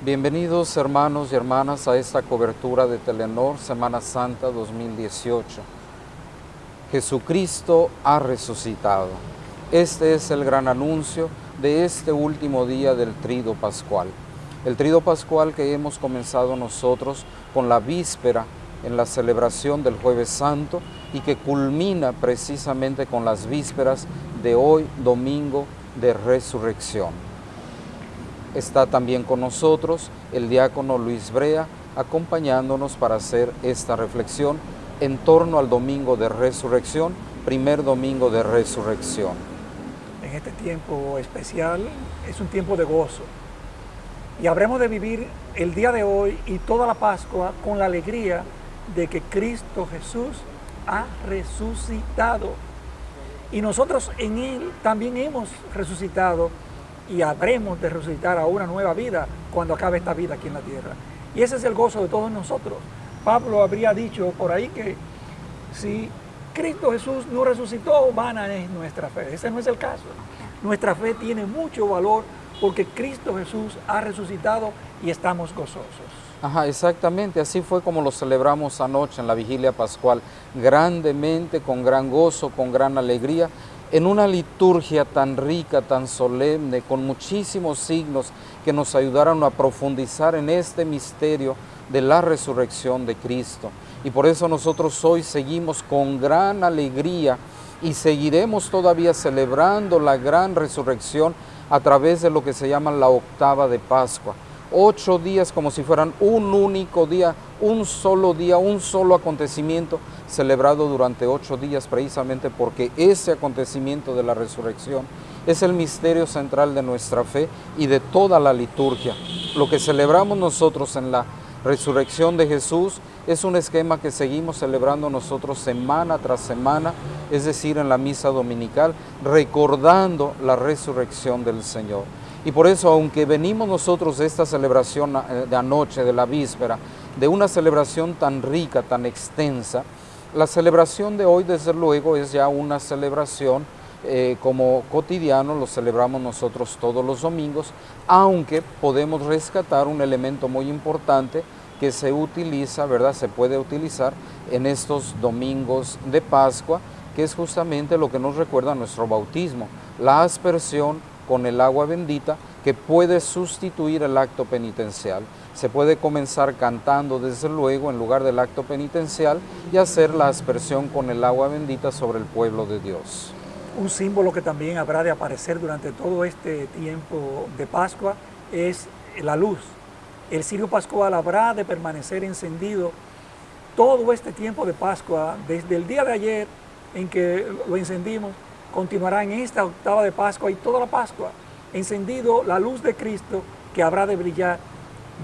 Bienvenidos hermanos y hermanas a esta cobertura de Telenor Semana Santa 2018. Jesucristo ha resucitado. Este es el gran anuncio de este último día del trido pascual. El trido pascual que hemos comenzado nosotros con la víspera en la celebración del jueves santo y que culmina precisamente con las vísperas de hoy domingo de resurrección. Está también con nosotros el diácono Luis Brea, acompañándonos para hacer esta reflexión en torno al domingo de resurrección, primer domingo de resurrección. En este tiempo especial es un tiempo de gozo y habremos de vivir el día de hoy y toda la Pascua con la alegría de que Cristo Jesús ha resucitado. Y nosotros en Él también hemos resucitado y habremos de resucitar a una nueva vida cuando acabe esta vida aquí en la tierra. Y ese es el gozo de todos nosotros. Pablo habría dicho por ahí que si Cristo Jesús no resucitó, vana es nuestra fe. Ese no es el caso. Nuestra fe tiene mucho valor porque Cristo Jesús ha resucitado y estamos gozosos. Ajá, exactamente, así fue como lo celebramos anoche en la vigilia pascual, grandemente, con gran gozo, con gran alegría, en una liturgia tan rica, tan solemne, con muchísimos signos que nos ayudaron a profundizar en este misterio de la resurrección de Cristo. Y por eso nosotros hoy seguimos con gran alegría y seguiremos todavía celebrando la gran resurrección a través de lo que se llama la octava de Pascua ocho días como si fueran un único día, un solo día, un solo acontecimiento celebrado durante ocho días precisamente porque ese acontecimiento de la resurrección es el misterio central de nuestra fe y de toda la liturgia. Lo que celebramos nosotros en la resurrección de Jesús es un esquema que seguimos celebrando nosotros semana tras semana, es decir, en la misa dominical, recordando la resurrección del Señor. Y por eso, aunque venimos nosotros de esta celebración eh, de anoche, de la víspera, de una celebración tan rica, tan extensa, la celebración de hoy, desde luego, es ya una celebración eh, como cotidiano, lo celebramos nosotros todos los domingos, aunque podemos rescatar un elemento muy importante que se utiliza, ¿verdad? Se puede utilizar en estos domingos de Pascua, que es justamente lo que nos recuerda nuestro bautismo, la aspersión con el agua bendita que puede sustituir el acto penitencial. Se puede comenzar cantando desde luego en lugar del acto penitencial y hacer la aspersión con el agua bendita sobre el pueblo de Dios. Un símbolo que también habrá de aparecer durante todo este tiempo de Pascua es la luz. El cirio pascual habrá de permanecer encendido todo este tiempo de Pascua, desde el día de ayer en que lo encendimos continuará en esta octava de Pascua y toda la Pascua, encendido la luz de Cristo que habrá de brillar,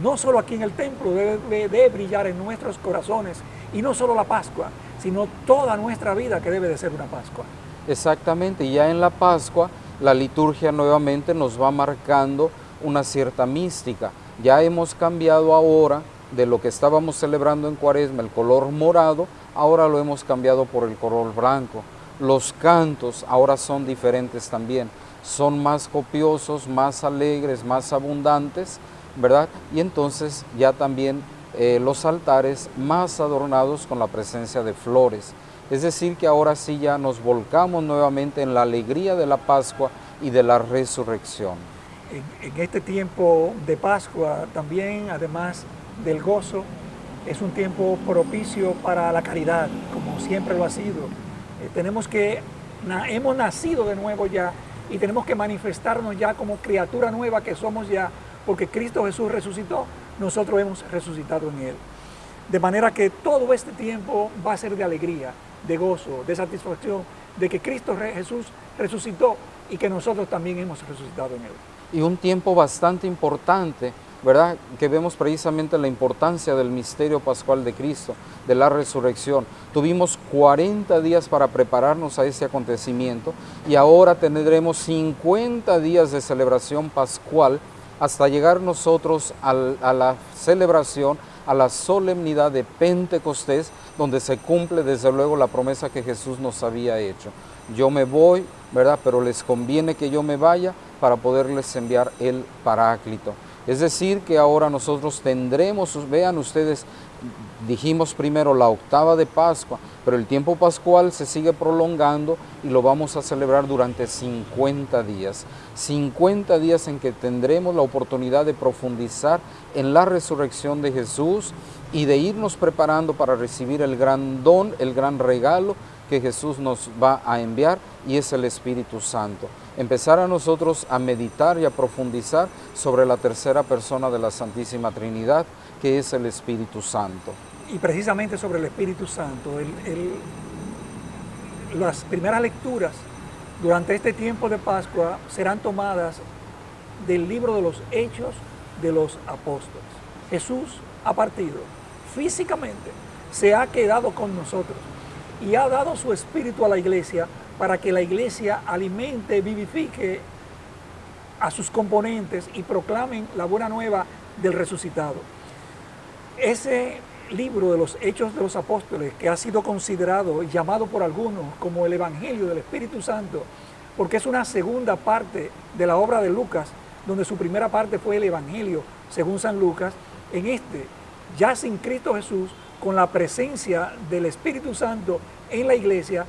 no solo aquí en el templo, debe de brillar en nuestros corazones, y no solo la Pascua, sino toda nuestra vida que debe de ser una Pascua. Exactamente, ya en la Pascua la liturgia nuevamente nos va marcando una cierta mística. Ya hemos cambiado ahora de lo que estábamos celebrando en Cuaresma, el color morado, ahora lo hemos cambiado por el color blanco. Los cantos ahora son diferentes también, son más copiosos, más alegres, más abundantes, ¿verdad? Y entonces ya también eh, los altares más adornados con la presencia de flores. Es decir, que ahora sí ya nos volcamos nuevamente en la alegría de la Pascua y de la resurrección. En, este tiempo de Pascua también, además del gozo, es un tiempo propicio para la caridad, como siempre lo ha sido tenemos que, hemos nacido de nuevo ya y tenemos que manifestarnos ya como criatura nueva que somos ya, porque Cristo Jesús resucitó, nosotros hemos resucitado en Él. De manera que todo este tiempo va a ser de alegría, de gozo, de satisfacción, de que Cristo Jesús resucitó y que nosotros también hemos resucitado en Él. Y un tiempo bastante importante ¿verdad? Que vemos precisamente la importancia del misterio pascual de Cristo, de la resurrección. Tuvimos 40 días para prepararnos a ese acontecimiento y ahora tendremos 50 días de celebración pascual hasta llegar nosotros a la celebración, a la solemnidad de Pentecostés, donde se cumple desde luego la promesa que Jesús nos había hecho. Yo me voy, ¿verdad? Pero les conviene que yo me vaya para poderles enviar el Paráclito. Es decir, que ahora nosotros tendremos, vean ustedes, dijimos primero la octava de Pascua, pero el tiempo pascual se sigue prolongando y lo vamos a celebrar durante 50 días. 50 días en que tendremos la oportunidad de profundizar en la resurrección de Jesús y de irnos preparando para recibir el gran don, el gran regalo que Jesús nos va a enviar y es el Espíritu Santo. Empezar a nosotros a meditar y a profundizar sobre la tercera persona de la Santísima Trinidad, que es el Espíritu Santo. Y precisamente sobre el Espíritu Santo, las primeras lecturas durante este tiempo de Pascua serán tomadas del libro de los Hechos de los Apóstoles. Jesús ha partido físicamente, se ha quedado con nosotros y ha dado su espíritu a la iglesia para que la iglesia alimente, vivifique a sus componentes y proclamen la buena nueva del resucitado. Ese libro de los Hechos de los Apóstoles, que ha sido considerado y llamado por algunos como el Evangelio del Espíritu Santo, porque es una segunda parte de la obra de Lucas, donde su primera parte fue el Evangelio, según San Lucas, en este, ya sin Cristo Jesús, con la presencia del Espíritu Santo en la iglesia,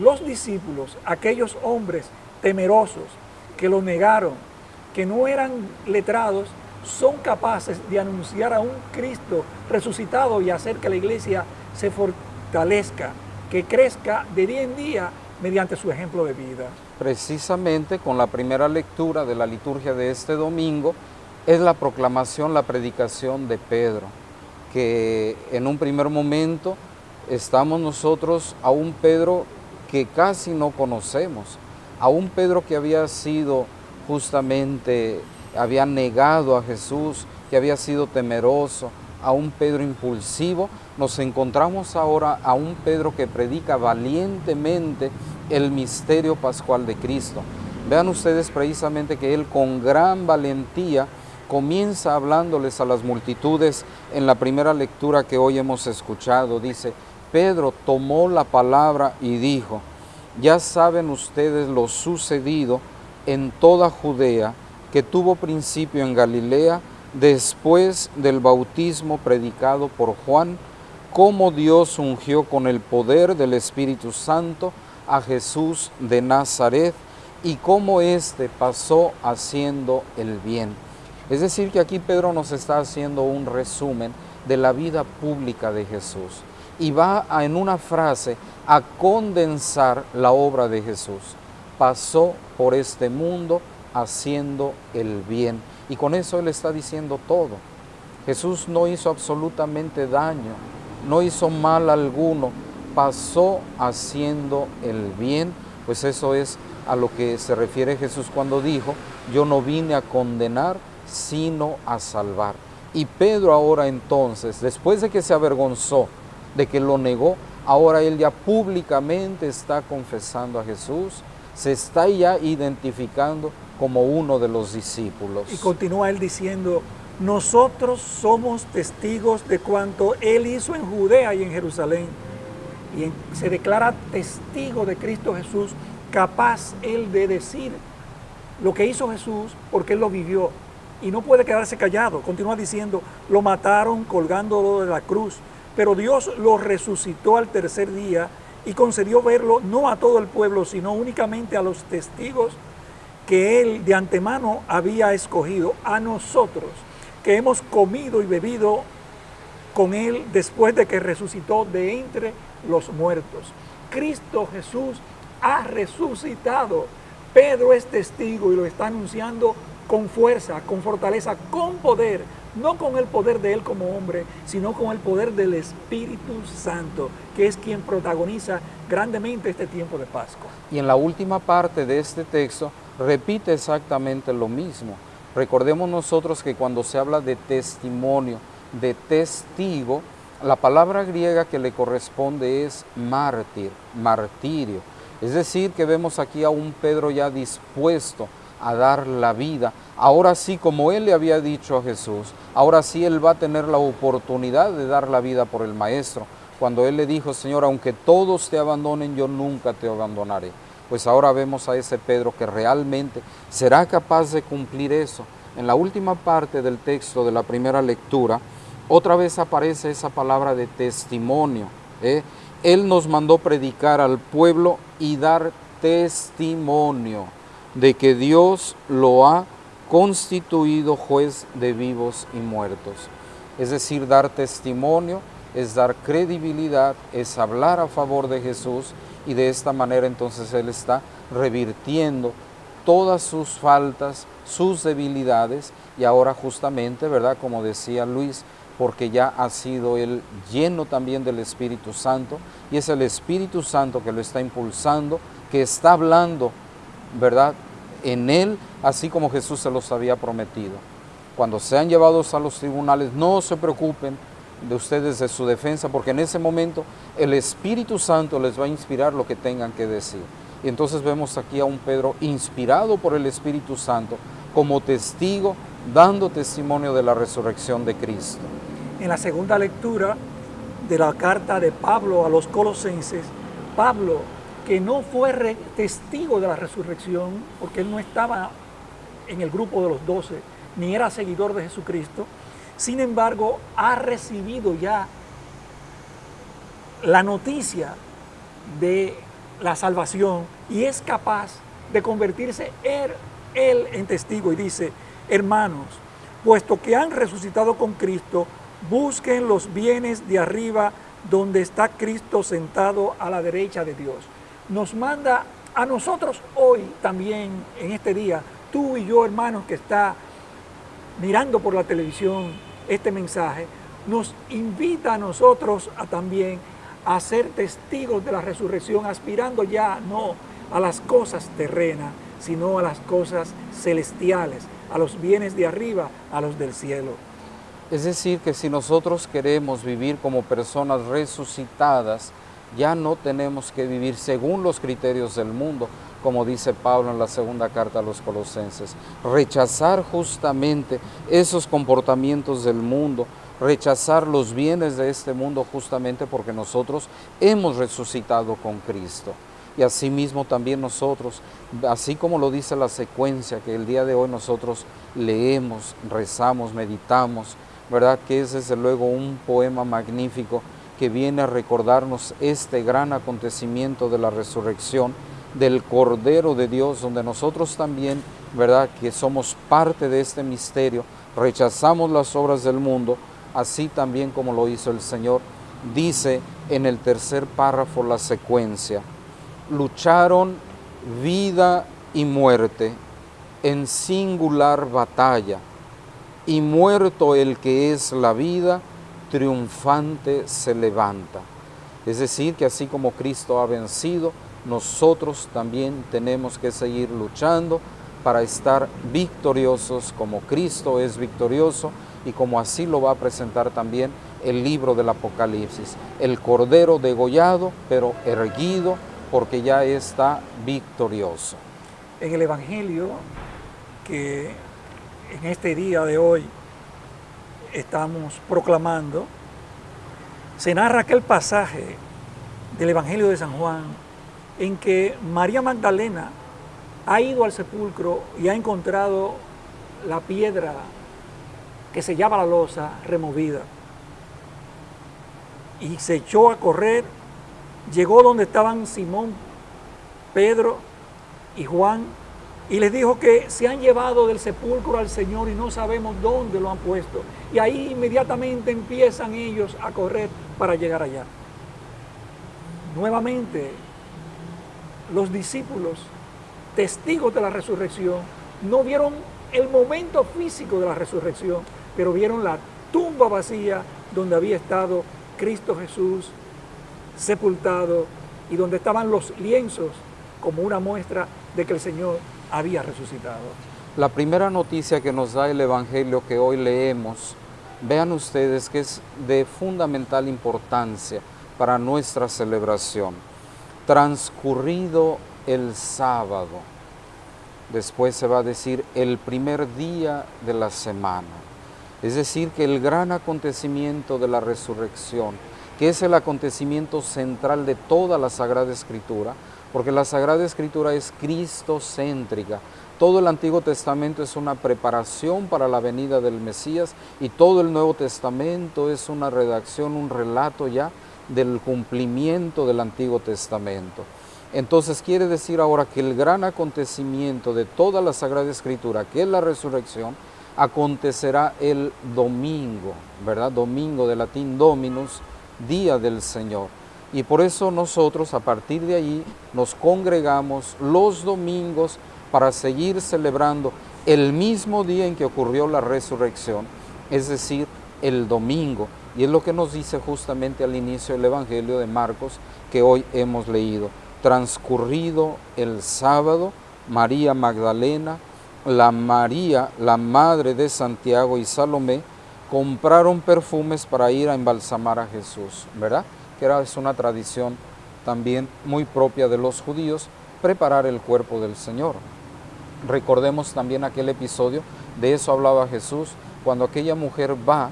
los discípulos, aquellos hombres temerosos que lo negaron, que no eran letrados, son capaces de anunciar a un Cristo resucitado y hacer que la iglesia se fortalezca, que crezca de día en día mediante su ejemplo de vida. Precisamente con la primera lectura de la liturgia de este domingo es la proclamación, la predicación de Pedro, que en un primer momento estamos nosotros a un Pedro que casi no conocemos, a un Pedro que había sido justamente, había negado a Jesús, que había sido temeroso, a un Pedro impulsivo, nos encontramos ahora a un Pedro que predica valientemente el misterio pascual de Cristo. Vean ustedes precisamente que él con gran valentía comienza hablándoles a las multitudes en la primera lectura que hoy hemos escuchado. Dice, Pedro tomó la palabra y dijo, ya saben ustedes lo sucedido en toda Judea, que tuvo principio en Galilea, después del bautismo predicado por Juan, cómo Dios ungió con el poder del Espíritu Santo a Jesús de Nazaret y cómo éste pasó haciendo el bien. Es decir, que aquí Pedro nos está haciendo un resumen de la vida pública de Jesús y va en una frase a condensar la obra de Jesús. Pasó por este mundo haciendo el bien. Y con eso Él está diciendo todo. Jesús no hizo absolutamente daño, no hizo mal alguno, pasó haciendo el bien, pues eso es a lo que se refiere Jesús cuando dijo, yo no vine a condenar, sino a salvar. Y Pedro ahora entonces, después de que se avergonzó, de que lo negó, ahora él ya públicamente está confesando a Jesús, se está ya identificando como uno de los discípulos. Y continúa él diciendo, nosotros somos testigos de cuanto él hizo en Judea y en Jerusalén. Y se declara testigo de Cristo Jesús, capaz él de decir lo que hizo Jesús porque él lo vivió. Y no puede quedarse callado. Continúa diciendo, lo mataron colgándolo de la cruz pero Dios lo resucitó al tercer día y concedió verlo no a todo el pueblo, sino únicamente a los testigos que Él de antemano había escogido, a nosotros, que hemos comido y bebido con Él después de que resucitó de entre los muertos. Cristo Jesús ha resucitado. Pedro es testigo y lo está anunciando con fuerza, con fortaleza, con poder, no con el poder de Él como hombre, sino con el poder del Espíritu Santo, que es quien protagoniza grandemente este tiempo de Pascua. Y en la última parte de este texto repite exactamente lo mismo. Recordemos nosotros que cuando se habla de testimonio, de testigo, la palabra griega que le corresponde es mártir, martirio. Es decir, que vemos aquí a un Pedro ya dispuesto a dar la vida. Ahora sí, como él le había dicho a Jesús, ahora sí él va a tener la oportunidad de dar la vida por el Maestro. Cuando él le dijo, Señor, aunque todos te abandonen, yo nunca te abandonaré. Pues ahora vemos a ese Pedro que realmente será capaz de cumplir eso, en la última parte del texto de la primera lectura, otra vez aparece esa palabra de testimonio. ¿eh? Él nos mandó predicar al pueblo y dar testimonio de que Dios lo ha constituido juez de vivos y muertos. Es decir, dar testimonio es dar credibilidad, es hablar a favor de Jesús y de esta manera entonces Él está revirtiendo todas sus faltas, sus debilidades y ahora justamente, ¿verdad? Como decía Luis, porque ya ha sido Él lleno también del Espíritu Santo y es el Espíritu Santo que lo está impulsando, que está hablando, ¿verdad? En Él, así como Jesús se los había prometido. Cuando sean llevados a los tribunales, no se preocupen de ustedes de su defensa, porque en ese momento el Espíritu Santo les va a inspirar lo que tengan que decir. Y entonces vemos aquí a un Pedro inspirado por el Espíritu Santo como testigo, dando testimonio de la resurrección de Cristo. En la segunda lectura de la carta de Pablo a los colosenses, Pablo, que no fue testigo de la resurrección, porque él no estaba en el grupo de los doce, ni era seguidor de Jesucristo, sin embargo, ha recibido ya la noticia de la salvación y es capaz de convertirse él, en testigo y dice, hermanos, puesto que han resucitado con Cristo, busquen los bienes de arriba donde está Cristo sentado a la derecha de Dios. Nos manda a nosotros hoy también, en este día, tú y yo, hermanos, que está mirando por la televisión, este mensaje, nos invita a nosotros a también a ser testigos de la resurrección, aspirando ya no a las cosas terrenas, sino a las cosas celestiales, a los bienes de arriba, a los del cielo. Es decir, que si nosotros queremos vivir como personas resucitadas, ya no tenemos que vivir según los criterios del mundo, como dice Pablo en la segunda carta a los colosenses. Rechazar justamente esos comportamientos del mundo, rechazar los bienes de este mundo justamente porque nosotros hemos resucitado con Cristo. Y asimismo también nosotros, así como lo dice la secuencia que el día de hoy nosotros leemos, rezamos, meditamos, ¿verdad? Que es desde luego un poema magnífico que viene a recordarnos este gran acontecimiento de la resurrección del Cordero de Dios, donde nosotros también, ¿verdad?, que somos parte de este misterio, rechazamos las obras del mundo, así también como lo hizo el Señor. Dice en el tercer párrafo la secuencia, lucharon vida y muerte en singular batalla, y muerto el que es la vida, triunfante se levanta. Es decir, que así como Cristo ha vencido, nosotros también tenemos que seguir luchando para estar victoriosos como Cristo es victorioso y como así lo va a presentar también el libro del Apocalipsis. El Cordero degollado, pero erguido, porque ya está victorioso. En el Evangelio que en este día de hoy estamos proclamando, se narra aquel pasaje del Evangelio de San Juan en que María Magdalena ha ido al sepulcro y ha encontrado la piedra que se llama la losa removida. Y se echó a correr, llegó donde estaban Simón, Pedro y Juan, y les dijo que se han llevado del sepulcro al Señor y no sabemos dónde lo han puesto. Y ahí inmediatamente empiezan ellos a correr para llegar allá. Nuevamente los discípulos, testigos de la resurrección, no vieron el momento físico de la resurrección, pero vieron la tumba vacía donde había estado Cristo Jesús sepultado y donde estaban los lienzos como una muestra de que el Señor había resucitado. La primera noticia que nos da el Evangelio que hoy leemos, vean ustedes que es de fundamental importancia para nuestra celebración transcurrido el sábado. Después se va a decir el primer día de la semana. Es decir, que el gran acontecimiento de la resurrección, que es el acontecimiento central de toda la Sagrada Escritura, porque la Sagrada Escritura es cristocéntrica, Todo el Antiguo Testamento es una preparación para la venida del Mesías y todo el Nuevo Testamento es una redacción, un relato ya del cumplimiento del Antiguo Testamento. Entonces quiere decir ahora que el gran acontecimiento de toda la Sagrada Escritura, que es la resurrección, acontecerá el domingo, ¿verdad? Domingo de latín Dominus, día del Señor. Y por eso nosotros a partir de allí nos congregamos los domingos para seguir celebrando el mismo día en que ocurrió la resurrección, es decir, el domingo. Y es lo que nos dice justamente al inicio del Evangelio de Marcos que hoy hemos leído. Transcurrido el sábado, María Magdalena, la María, la madre de Santiago y Salomé, compraron perfumes para ir a embalsamar a Jesús, ¿verdad? Que era, es una tradición también muy propia de los judíos, preparar el cuerpo del Señor. Recordemos también aquel episodio, de eso hablaba Jesús, cuando aquella mujer va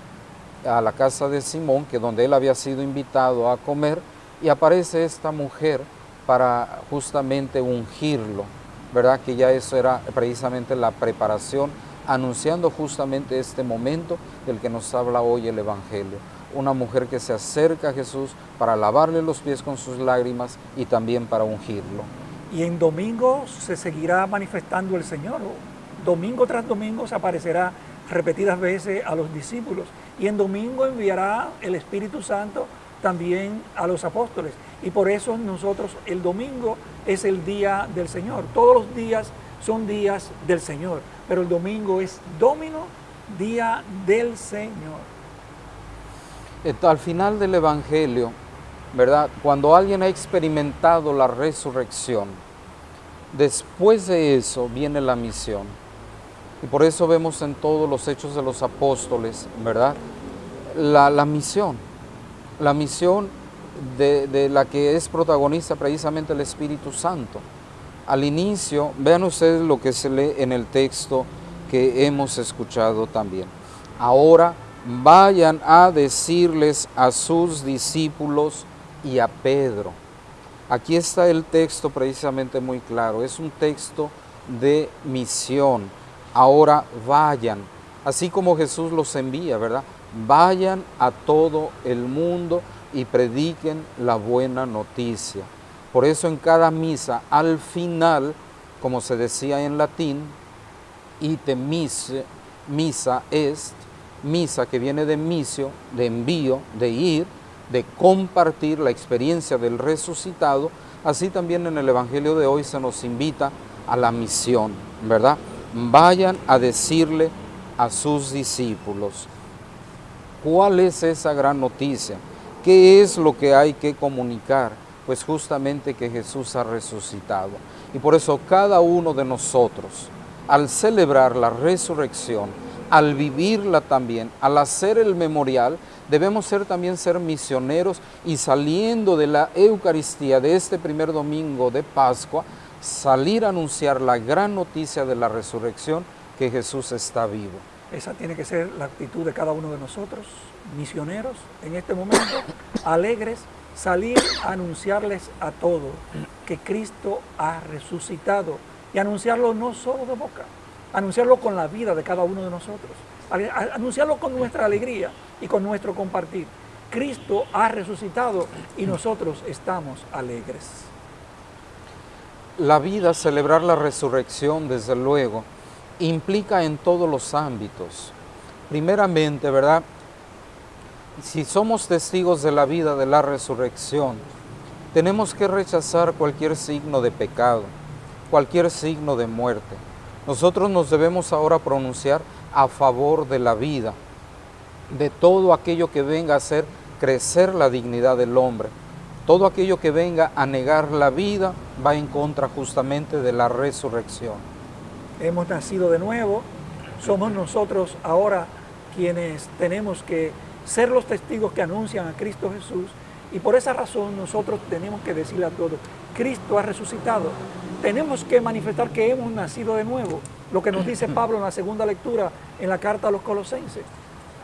a la casa de Simón, que donde él había sido invitado a comer, y aparece esta mujer para justamente ungirlo, ¿verdad? Que ya eso era precisamente la preparación, anunciando justamente este momento del que nos habla hoy el Evangelio. Una mujer que se acerca a Jesús para lavarle los pies con sus lágrimas y también para ungirlo. Y en domingo se seguirá manifestando el Señor. Domingo tras domingo se aparecerá repetidas veces a los discípulos. Y en domingo enviará el Espíritu Santo también a los apóstoles. Y por eso nosotros el domingo es el día del Señor. Todos los días son días del Señor, pero el domingo es domino, día del Señor. Al final del Evangelio, ¿verdad? Cuando alguien ha experimentado la resurrección, después de eso viene la misión. Y por eso vemos en todos los hechos de los apóstoles, ¿verdad? La, misión, la misión de, de, la que es protagonista precisamente el Espíritu Santo. Al inicio, vean ustedes lo que se lee en el texto que hemos escuchado también. Ahora vayan a decirles a sus discípulos y a Pedro. Aquí está el texto precisamente muy claro, es un texto de misión. Ahora vayan, así como Jesús los envía, ¿verdad? Vayan a todo el mundo y prediquen la buena noticia. Por eso en cada misa, al final, como se decía en latín, ite mise, misa est, misa que viene de misio, de envío, de ir, de compartir la experiencia del resucitado, así también en el Evangelio de hoy se nos invita a la misión, ¿verdad? Vayan a decirle a sus discípulos. ¿Cuál es esa gran noticia? ¿Qué es lo que hay que comunicar? Pues justamente que Jesús ha resucitado. Y por eso cada uno de nosotros, al celebrar la resurrección, al vivirla también, al hacer el memorial, debemos ser también ser misioneros y saliendo de la Eucaristía de este primer domingo de Pascua, salir a anunciar la gran noticia de la resurrección que Jesús está vivo. Esa tiene que ser la actitud de cada uno de nosotros, misioneros, en este momento, alegres, salir a anunciarles a todos que Cristo ha resucitado y anunciarlo no solo de boca, anunciarlo con la vida de cada uno de nosotros, anunciarlo con nuestra alegría y con nuestro compartir. Cristo ha resucitado y nosotros estamos alegres. La vida, celebrar la resurrección, desde luego, implica en todos los ámbitos. Primeramente, ¿verdad? Si somos testigos de la vida de la resurrección, tenemos que rechazar cualquier signo de pecado, cualquier signo de muerte. Nosotros nos debemos ahora pronunciar a favor de la vida, de todo aquello que venga a hacer crecer la dignidad del hombre. Todo aquello que venga a negar la vida va en contra justamente de la resurrección. Hemos nacido de nuevo, somos nosotros ahora quienes tenemos que ser los testigos que anuncian a Cristo Jesús y por esa razón nosotros tenemos que decirle a todos, Cristo ha resucitado. Tenemos que manifestar que hemos nacido de nuevo, lo que nos dice Pablo en la segunda lectura en la carta a los colosenses.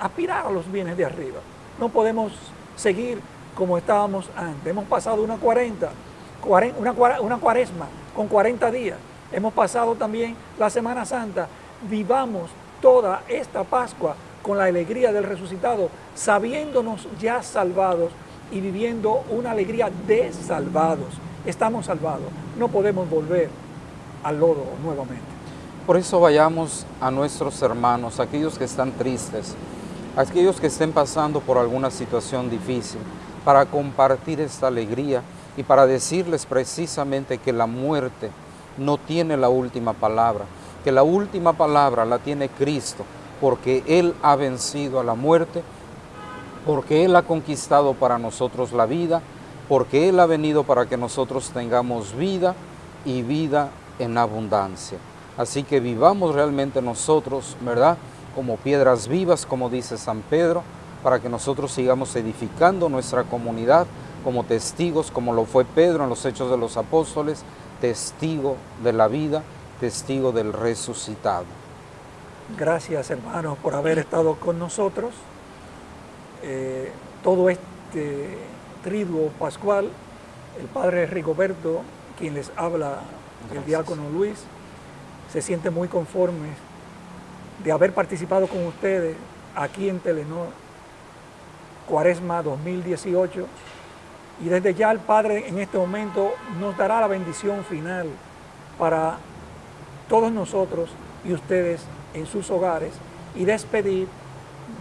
Aspirar a los bienes de arriba. No podemos seguir como estábamos antes. Hemos pasado una 40, una, una cuaresma con 40 días Hemos pasado también la Semana Santa. Vivamos toda esta Pascua con la alegría del resucitado, sabiéndonos ya salvados y viviendo una alegría de salvados. Estamos salvados, no podemos volver al lodo nuevamente. Por eso vayamos a nuestros hermanos, aquellos que están tristes, aquellos que estén pasando por alguna situación difícil, para compartir esta alegría y para decirles precisamente que la muerte no tiene la última palabra, que la última palabra la tiene Cristo, porque Él ha vencido a la muerte, porque Él ha conquistado para nosotros la vida, porque Él ha venido para que nosotros tengamos vida y vida en abundancia. Así que vivamos realmente nosotros, ¿verdad? Como piedras vivas, como dice San Pedro, para que nosotros sigamos edificando nuestra comunidad como testigos, como lo fue Pedro en los Hechos de los Apóstoles, testigo de la vida, testigo del resucitado. Gracias hermanos por haber estado con nosotros. Eh, todo este triduo pascual, el Padre Rigoberto, quien les habla, el diácono Luis, se siente muy conforme de haber participado con ustedes aquí en Telenor, Cuaresma 2018, y desde ya el Padre en este momento nos dará la bendición final para todos nosotros y ustedes en sus hogares y despedir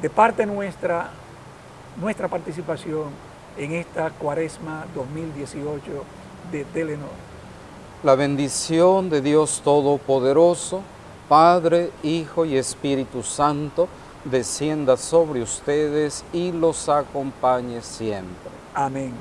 de parte nuestra nuestra participación en esta Cuaresma 2018 de Telenor. La bendición de Dios Todopoderoso, Padre, Hijo y Espíritu Santo, descienda sobre ustedes y los acompañe siempre. Amén.